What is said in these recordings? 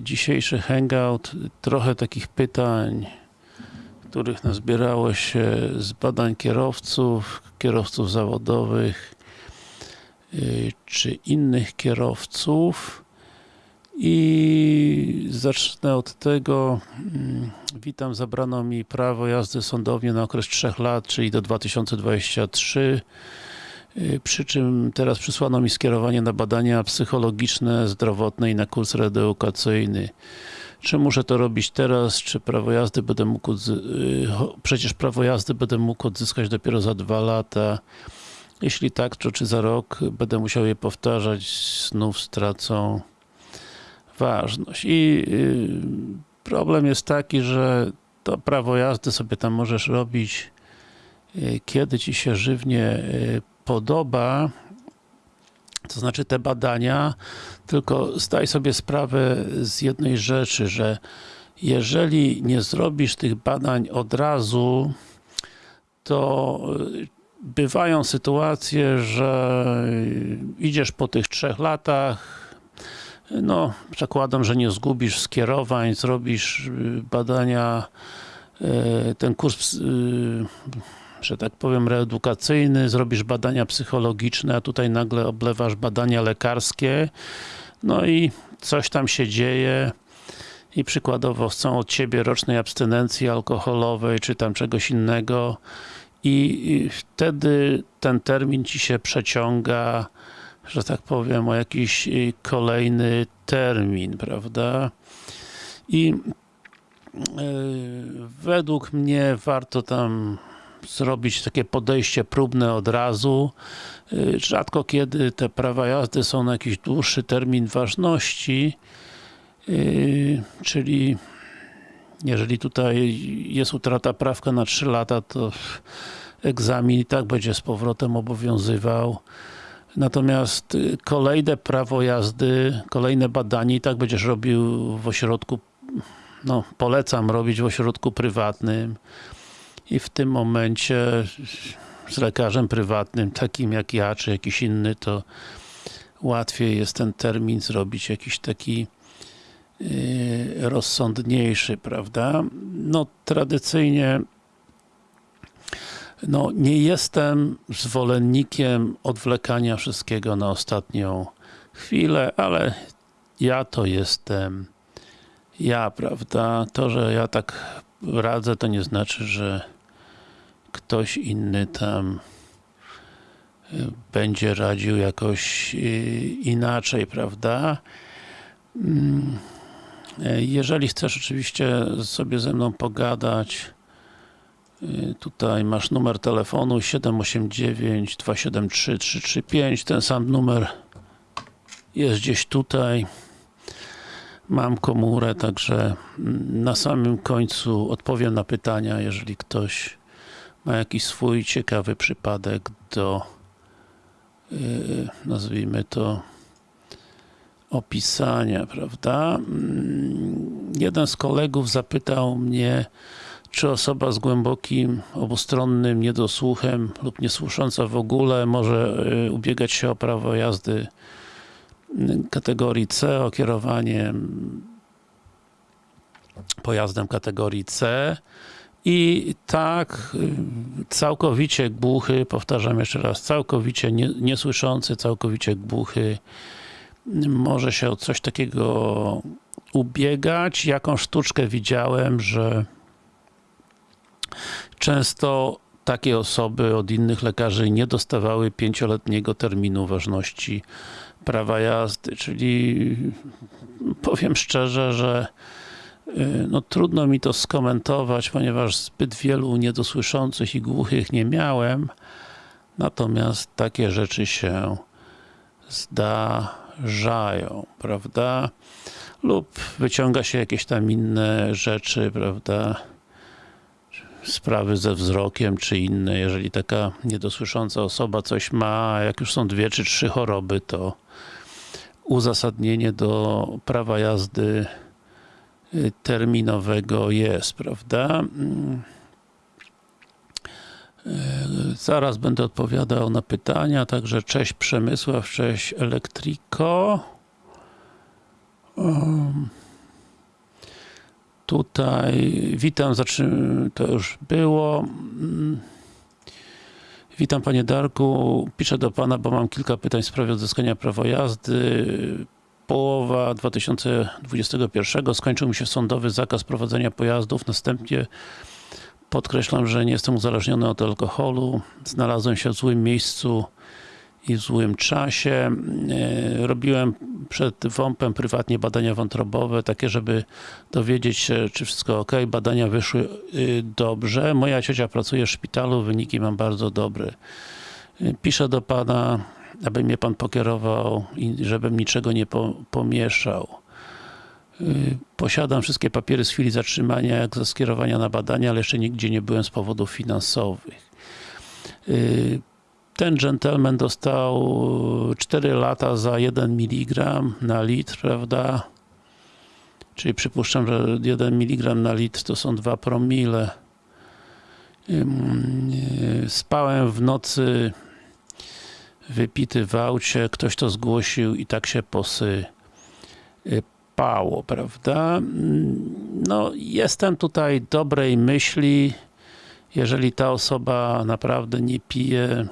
Dzisiejszy hangout, trochę takich pytań, których nazbierało się z badań kierowców, kierowców zawodowych, y, czy innych kierowców. I zacznę od tego, mm, witam, zabrano mi prawo jazdy sądownie na okres 3 lat, czyli do 2023. Y, Przy czym teraz przysłano mi skierowanie na badania psychologiczne, zdrowotne i na kurs reedukacyjny. Czy muszę to robić teraz, czy prawo jazdy będę mógł, y, przecież prawo jazdy będę mógł odzyskać dopiero za dwa lata. Jeśli tak, to czy za rok będę musiał je powtarzać, znów stracą ważność. I y, problem jest taki, że to prawo jazdy sobie tam możesz robić kiedy ci się żywnie podoba, to znaczy te badania, tylko zdaj sobie sprawę z jednej rzeczy, że jeżeli nie zrobisz tych badań od razu, to y, bywają sytuacje, że idziesz po tych trzech latach, no, przekładam, że nie zgubisz skierowań, zrobisz y, badania, y, ten kurs, że tak powiem, reedukacyjny, zrobisz badania psychologiczne, a tutaj nagle oblewasz badania lekarskie, no i coś tam się dzieje i przykładowo chcą od ciebie rocznej abstynencji alkoholowej, czy tam czegoś innego i wtedy ten termin ci się przeciąga, że tak powiem, o jakiś y, kolejny termin, prawda? I y, według mnie warto tam zrobić takie podejście próbne od razu. Y, Rzadko kiedy te prawa jazdy są na jakiś dłuższy termin ważności, y, czyli jeżeli tutaj jest utrata prawka na 3 lata, to egzamin i tak będzie z powrotem obowiązywał. Natomiast y, kolejne prawo jazdy, kolejne badanie i tak będziesz robił w ośrodku, no polecam robić w ośrodku prywatnym i w tym momencie z lekarzem prywatnym, takim jak ja, czy jakiś inny, to łatwiej jest ten termin zrobić jakiś taki yy, rozsądniejszy, prawda? No tradycyjnie no, nie jestem zwolennikiem odwlekania wszystkiego na ostatnią chwilę, ale ja to jestem ja, prawda? To, że ja tak radzę, to nie znaczy, że ktoś inny tam y, będzie radził jakoś y, inaczej, prawda? Mm, y, Jeżeli chcesz oczywiście sobie ze mną pogadać, tutaj masz numer telefonu 789 273 335, ten sam numer jest gdzieś tutaj. Mam komórę, także mm, na samym końcu odpowiem na pytania, jeżeli ktoś ma jakiś swój ciekawy przypadek do yy, nazwijmy to opisania, prawda? Mm, Jeden z kolegów zapytał mnie, czy osoba z głębokim, obustronnym niedosłuchem lub niesłysząca w ogóle może yy, ubiegać się o prawo jazdy kategorii C, o kierowanie pojazdem kategorii C i tak y, całkowicie głuchy, powtarzam jeszcze raz, całkowicie nie, niesłyszący, całkowicie głuchy może się o coś takiego ubiegać. Jaką sztuczkę widziałem, że często takie osoby od innych lekarzy nie dostawały pięcioletniego terminu ważności prawa jazdy, czyli powiem szczerze, że no trudno mi to skomentować, ponieważ zbyt wielu niedosłyszących i głuchych nie miałem, natomiast takie rzeczy się zdarzają, prawda? Lub wyciąga się jakieś tam inne rzeczy, prawda? sprawy ze wzrokiem, czy inne, jeżeli taka niedosłysząca osoba coś ma, jak już są dwie czy trzy choroby, to uzasadnienie do prawa jazdy y, terminowego jest, prawda? Mm. Y, Zaraz będę odpowiadał na pytania, także cześć Przemysław, cześć Elektriko. Um, tutaj witam, to już było. Mm. Witam Panie Darku, piszę do Pana, bo mam kilka pytań w sprawie odzyskania prawa jazdy. Połowa 2021 skończył mi się sądowy zakaz prowadzenia pojazdów, następnie podkreślam, że nie jestem uzależniony od alkoholu. Znalazłem się w złym miejscu i w złym czasie. E, Robiłem przed WOMP-em prywatnie badania wątrobowe, takie, żeby dowiedzieć się, czy wszystko ok. Badania wyszły y, dobrze. Moja ciocia pracuje w szpitalu, wyniki mam bardzo dobre. Y, Piszę do Pana, aby mnie Pan pokierował i żebym niczego nie po, pomieszał. Y, Posiadam wszystkie papiery z chwili zatrzymania, jak ze skierowania na badania, ale jeszcze nigdzie nie byłem z powodów finansowych. Y, Ten gentleman dostał 4 lata za 1 mg na litr, prawda? Czyli przypuszczam, że 1 mg na litr to są 2 promile. Y, Spałem w nocy wypity w aucie, ktoś to zgłosił i tak się posypało, prawda? No, jestem tutaj dobrej myśli, jeżeli ta osoba naprawdę nie pije,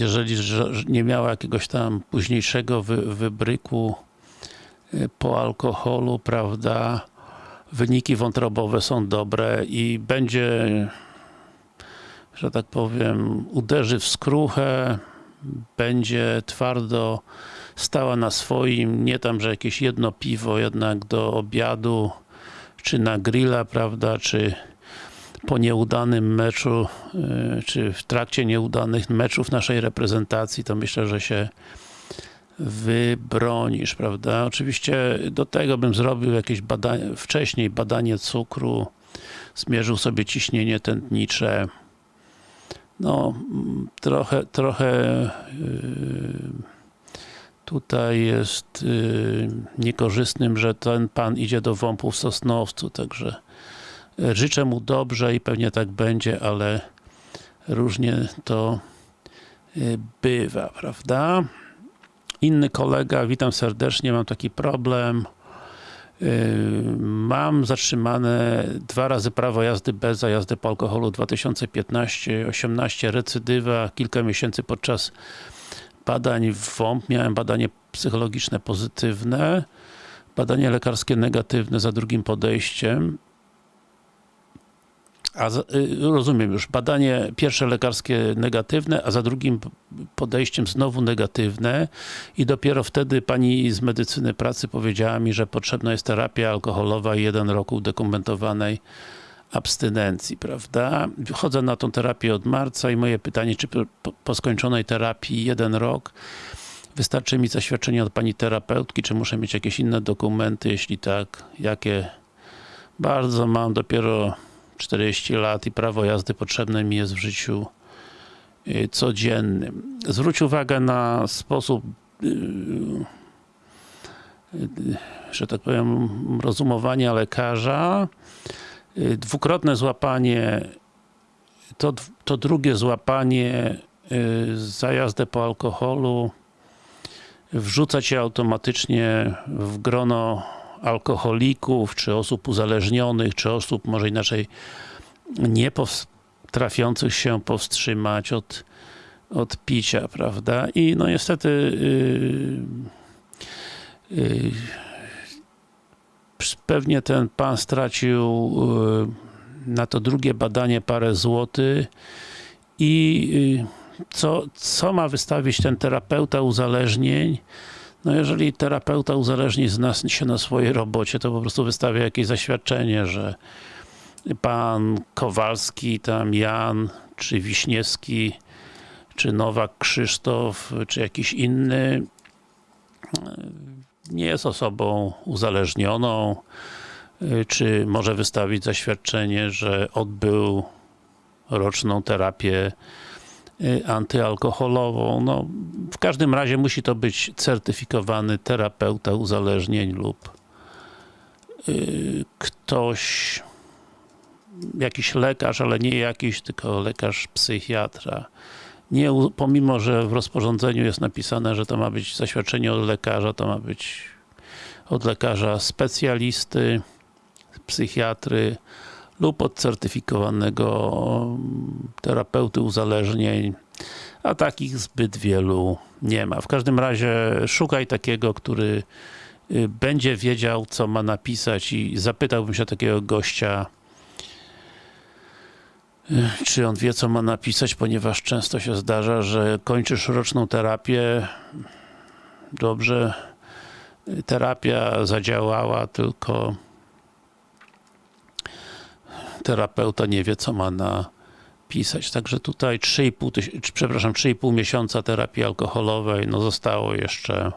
jeżeli że- że nie miała jakiegoś tam późniejszego wy, wybryku y, po alkoholu, prawda? Wyniki wątrobowe są dobre i będzie że tak powiem, uderzy w skruchę, będzie twardo stała na swoim, nie tam, że jakieś jedno piwo jednak do obiadu, czy na grilla, prawda, czy po nieudanym meczu, y, czy w trakcie nieudanych meczów naszej reprezentacji, to myślę, że się wybronisz, prawda? Oczywiście do tego bym zrobił jakieś badanie, wcześniej badanie cukru, zmierzył sobie ciśnienie tętnicze, no, mm, trochę, trochę yy, tutaj jest yy, niekorzystnym, że ten pan idzie do WOMP-u w Sosnowcu, także yy, życzę mu dobrze i pewnie tak będzie, ale różnie to yy, bywa, prawda? Inny kolega, witam serdecznie, mam taki problem. Yy, Mam zatrzymane dwa razy prawo jazdy bez za jazdę po alkoholu 2015-18 recydywa, kilka miesięcy podczas badań w WOMP miałem badanie psychologiczne pozytywne, badanie lekarskie negatywne za drugim podejściem. A y, rozumiem już, badanie pierwsze lekarskie negatywne, a za drugim podejściem znowu negatywne i dopiero wtedy pani z medycyny pracy powiedziała mi, że potrzebna jest terapia alkoholowa i jeden rok udokumentowanej abstynencji, prawda? Chodzę na tą terapię od marca i moje pytanie, czy po skończonej terapii jeden rok wystarczy mi zaświadczenie od pani terapeutki, czy muszę mieć jakieś inne dokumenty, jeśli tak, jakie? Bardzo mam dopiero 40 lat i prawo jazdy potrzebne mi jest w życiu y, codziennym. Zwróć uwagę na sposób y, y, że tak powiem, rozumowania lekarza. Dwukrotne złapanie to, to drugie złapanie za jazdę po alkoholu wrzuca cię automatycznie w grono alkoholików, czy osób uzależnionych, czy osób może inaczej nie potrafiących się powstrzymać od, od picia, prawda? I no niestety yy, yy, pewnie ten pan stracił yy, na to drugie badanie parę złotych i yy, co, co ma wystawić ten terapeuta uzależnień? No jeżeli terapeuta uzależnień zna się na swojej robocie, to po prostu wystawia jakieś zaświadczenie, że pan Kowalski, tam Jan, czy Wiśniewski, czy Nowak Krzysztof, czy jakiś inny nie jest osobą uzależnioną, czy może wystawić zaświadczenie, że odbył roczną terapię antyalkoholową. No, w każdym razie musi to być certyfikowany terapeuta uzależnień lub y, ktoś, jakiś lekarz, ale nie jakiś, tylko lekarz psychiatra. nie, pomimo, że w rozporządzeniu jest napisane, że to ma być zaświadczenie od lekarza, to ma być od lekarza specjalisty, psychiatry lub od certyfikowanego mm, terapeuty uzależnień, a takich zbyt wielu nie ma. W każdym razie szukaj takiego, który y, będzie wiedział, co ma napisać i zapytałbym się takiego gościa, y, czy on wie, co ma napisać, ponieważ często się zdarza, że kończysz roczną terapię, dobrze, y, terapia zadziałała, tylko terapeuta nie wie, co ma napisać. Także tutaj 3,5, tyś- czy, przepraszam, 3,5 miesiąca terapii alkoholowej, no zostało jeszcze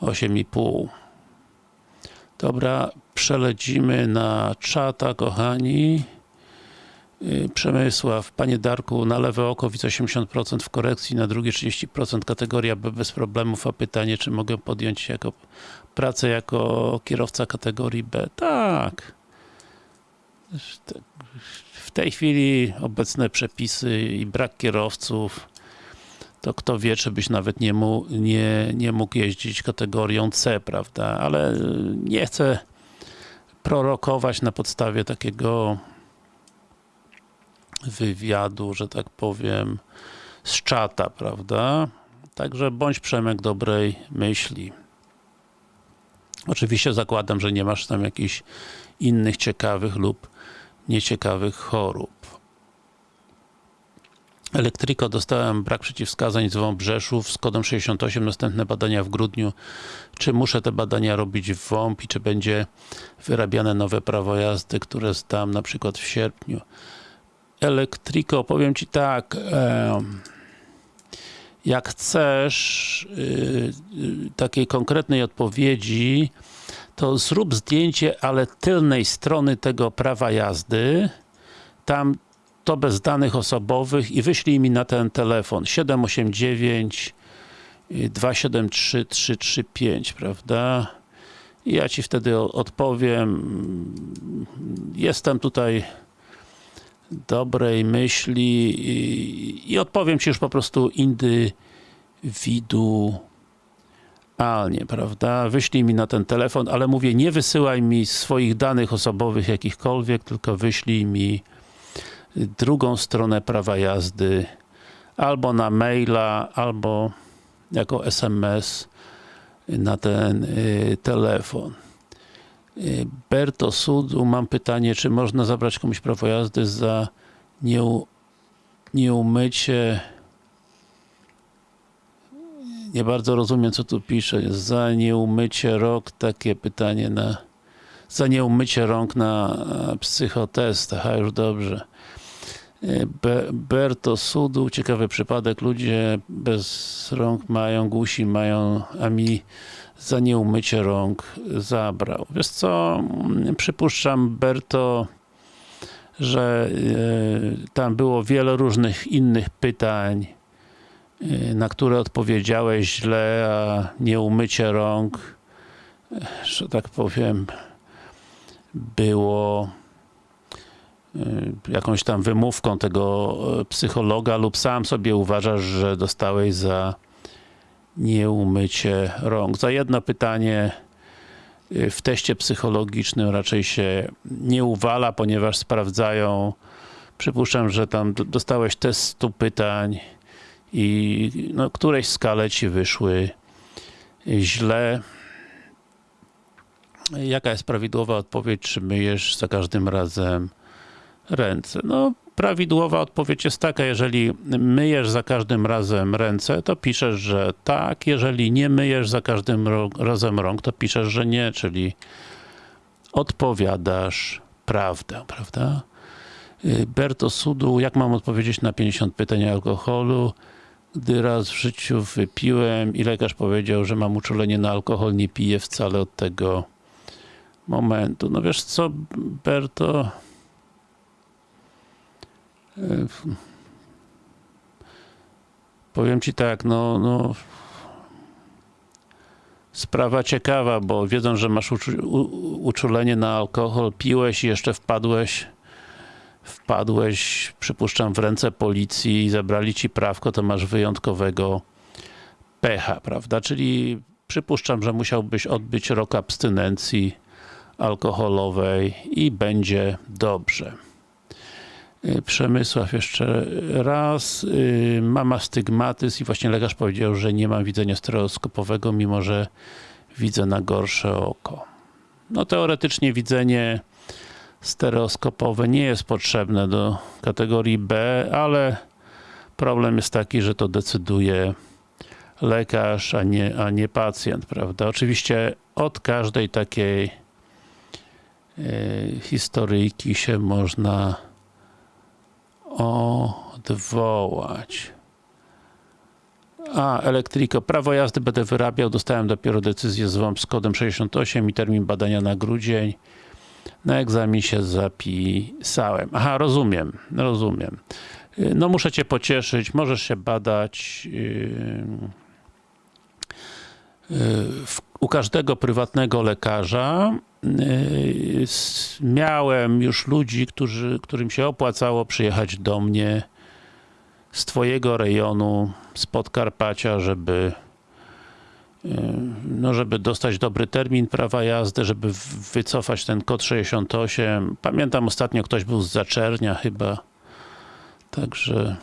8,5. Dobra, przelecimy na czata, kochani. Yy, Przemysław, Panie Darku, na lewe oko widzę 80% w korekcji, na drugie 30% kategoria B bez problemów, a pytanie, czy mogę podjąć jako pracę jako kierowca kategorii B? Tak. W tej chwili obecne przepisy i brak kierowców, to kto wie, czy byś nawet nie, mu, nie, nie mógł jeździć kategorią C, prawda? Ale nie chcę prorokować na podstawie takiego wywiadu, że tak powiem, z czata, prawda? Także bądź Przemek dobrej myśli. Oczywiście zakładam, że nie masz tam jakichś innych ciekawych lub nieciekawych chorób. Elektryko, dostałem brak przeciwwskazań z Wąbrzeszów z kodem 68, następne badania w grudniu. Czy muszę te badania robić w WOMP i czy będzie wyrabiane nowe prawo jazdy, które zdam na przykład w sierpniu? Elektryko, powiem Ci tak, jak chcesz y, y, takiej konkretnej odpowiedzi, to zrób zdjęcie, ale tylnej strony tego prawa jazdy, tam to bez danych osobowych i wyślij mi na ten telefon 789 y, 273 335, prawda? I ja Ci wtedy odpowiem. Jestem tutaj dobrej myśli i, i odpowiem Ci już po prostu indywidualnie, prawda? Wyślij mi na ten telefon, ale mówię, nie wysyłaj mi swoich danych osobowych jakichkolwiek, tylko wyślij mi drugą stronę prawa jazdy albo na maila, albo jako SMS na ten y, telefon. Y, Berto Sudu, mam pytanie, czy można zabrać komuś prawo jazdy za nieu, nieumycie nie bardzo rozumiem, co tu pisze. Za nieumycie rąk, takie pytanie na za nieumycie rąk na e, psychotestach, a już dobrze. E, Be, Berto Sudu, ciekawy przypadek, ludzie bez rąk mają, gusi mają, a mi za nieumycie rąk zabrał. Wiesz co, mm, przypuszczam Berto, że e, tam było wiele różnych innych pytań, na które odpowiedziałeś źle, a nieumycie rąk, że tak powiem, było y, jakąś tam wymówką tego e, psychologa lub sam sobie uważasz, że dostałeś za nieumycie rąk. Za jedno pytanie y, w teście psychologicznym raczej się nie uwala, ponieważ sprawdzają przypuszczam, że tam dostałeś test 100 pytań i no, któreś skale ci wyszły źle. Jaka jest prawidłowa odpowiedź, czy myjesz za każdym razem ręce? No, prawidłowa odpowiedź jest taka, jeżeli myjesz za każdym razem ręce, to piszesz, że tak, jeżeli nie myjesz za każdym razem rąk, to piszesz, że nie, czyli odpowiadasz prawdę, prawda? Y, Berto Sudu, jak mam odpowiedzieć na 50 pytań o alkoholu? Gdy raz w życiu wypiłem i lekarz powiedział, że mam uczulenie na alkohol, nie piję wcale od tego momentu. No wiesz co, Berto? Y, Powiem ci tak, no, no sprawa ciekawa, bo wiedząc, że masz uczulenie na alkohol, piłeś i jeszcze wpadłeś wpadłeś, przypuszczam, w ręce policji i zabrali ci prawko, to masz wyjątkowego pecha, prawda? Czyli przypuszczam, że musiałbyś odbyć rok abstynencji alkoholowej i będzie dobrze. Y, Przemysław jeszcze raz. Y, Mama stygmatyzm i właśnie lekarz powiedział, że nie mam widzenia stereoskopowego, mimo że widzę na gorsze oko. No teoretycznie widzenie stereoskopowe nie jest potrzebne do kategorii B, ale problem jest taki, że to decyduje lekarz, a nie, a nie pacjent, prawda? Oczywiście od każdej takiej e, historyjki się można odwołać. A, Elektriko, prawo jazdy będę wyrabiał, dostałem dopiero decyzję z WOMP z kodem 68 i termin badania na grudzień. Na egzamin się zapisałem. Aha, rozumiem, rozumiem. Y, No muszę cię pocieszyć, możesz się badać yy, w, u każdego prywatnego lekarza. Miałem już ludzi, którzy, którym się opłacało przyjechać do mnie z twojego rejonu, z Podkarpacia, żeby no, żeby dostać dobry termin prawa jazdy, żeby wycofać ten kod 68. Pamiętam ostatnio ktoś był z Zaczernia chyba. Także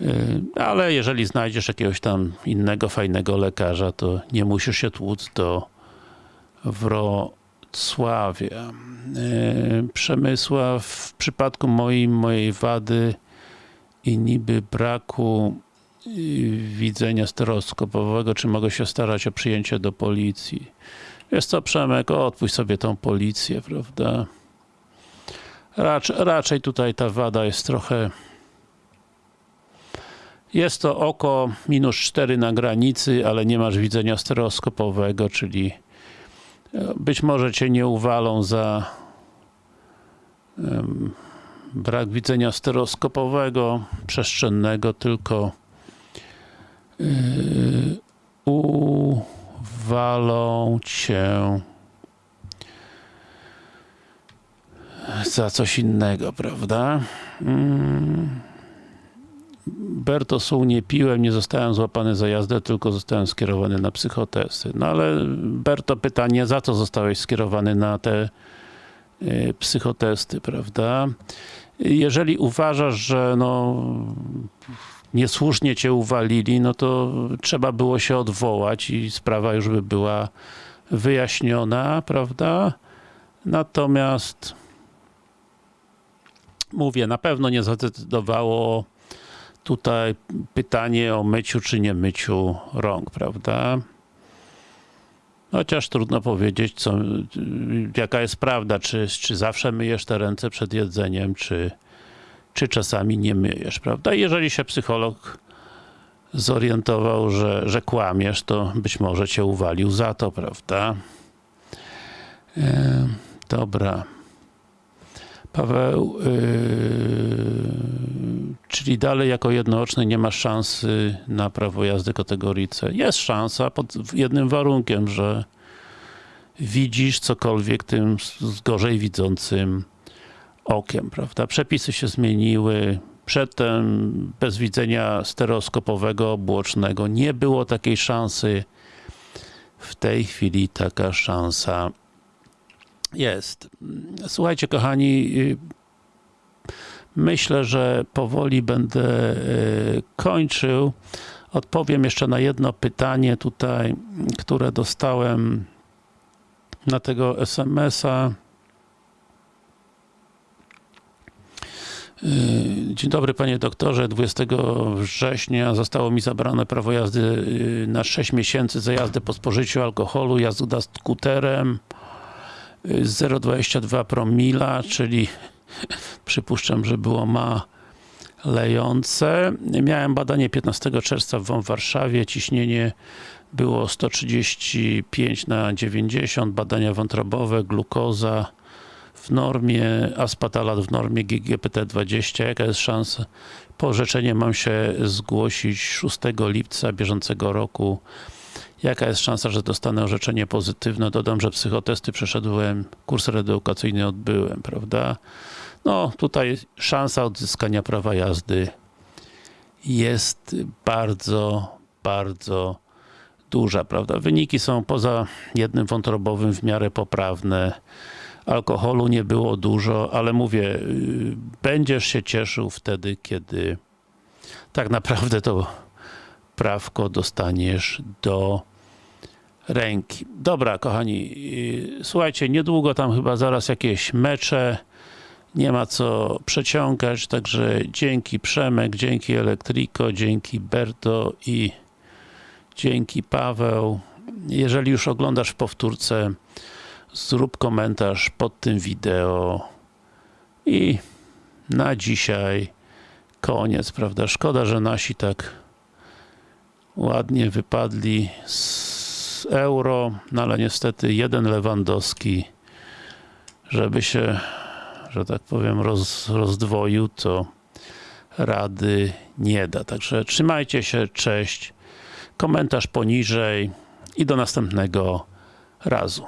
yy, ale jeżeli znajdziesz jakiegoś tam innego fajnego lekarza, to nie musisz się tłuc do Wrocławia. Yy, Przemysław, w przypadku moim, mojej wady i niby braku yy, widzenia stereoskopowego, czy mogę się starać o przyjęcie do policji? Jest co, Przemek, odpuść sobie tą policję, prawda? Racz, raczej tutaj ta wada jest trochę jest to oko minus 4 na granicy, ale nie masz widzenia stereoskopowego, czyli e, być może cię nie uwalą za em, brak widzenia stereoskopowego, przestrzennego, tylko uwalą cię za coś innego, prawda? Mm. Bertosu nie piłem, nie zostałem złapany za jazdę, tylko zostałem skierowany na psychotesty. No ale Berto pytanie, za co zostałeś skierowany na te y, psychotesty, prawda? Jeżeli uważasz, że no niesłusznie cię uwalili, no to trzeba było się odwołać i sprawa już by była wyjaśniona, prawda? Natomiast mówię, na pewno nie zadecydowało tutaj pytanie o myciu czy nie myciu rąk, prawda? Chociaż trudno powiedzieć, co, jaka jest prawda, czy, czy zawsze myjesz te ręce przed jedzeniem, czy, czy czasami nie myjesz, prawda? Jeżeli się psycholog zorientował, że, że kłamiesz, to być może cię uwalił za to, prawda? E, dobra. Paweł, yy, czyli dalej jako jednooczny nie masz szansy na prawo jazdy kategorii C. Jest szansa pod jednym warunkiem, że widzisz cokolwiek tym gorzej widzącym okiem, prawda? Przepisy się zmieniły. Przedtem bez widzenia stereoskopowego, bocznego nie było takiej szansy. W tej chwili taka szansa jest. Słuchajcie, kochani, y, myślę, że powoli będę y, kończył. Odpowiem jeszcze na jedno pytanie tutaj, które dostałem na tego SMS-a. Dzień dobry panie doktorze, 20 września zostało mi zabrane prawo jazdy y, na 6 miesięcy za jazdę po spożyciu alkoholu, jazda skuterem. 0,22 promila, czyli przypuszczam, że było ma lejące. Miałem badanie 15 czerwca w Warszawie, ciśnienie było 135 na 90, badania wątrobowe, glukoza w normie, aspatalat w normie, GGPT 20. Jaka jest szansa? Po orzeczenie mam się zgłosić 6 lipca bieżącego roku Jaka jest szansa, że dostanę orzeczenie pozytywne? Dodam, że psychotesty przeszedłem, kurs reedukacyjny odbyłem, prawda? No, tutaj szansa odzyskania prawa jazdy jest bardzo, bardzo duża, prawda? Wyniki są poza jednym wątrobowym w miarę poprawne. Alkoholu nie było dużo, ale mówię, yy, będziesz się cieszył wtedy, kiedy tak naprawdę to prawko dostaniesz do ręki. Dobra, kochani, yy, słuchajcie, niedługo tam chyba zaraz jakieś mecze, nie ma co przeciągać, także dzięki Przemek, dzięki Elektriko, dzięki Berto i dzięki Paweł. Jeżeli już oglądasz w powtórce, zrób komentarz pod tym wideo i na dzisiaj koniec, prawda? Szkoda, że nasi tak ładnie wypadli z euro, no ale niestety jeden Lewandowski, żeby się, że tak powiem, roz, rozdwoił, to rady nie da. Także trzymajcie się, cześć, komentarz poniżej i do następnego razu.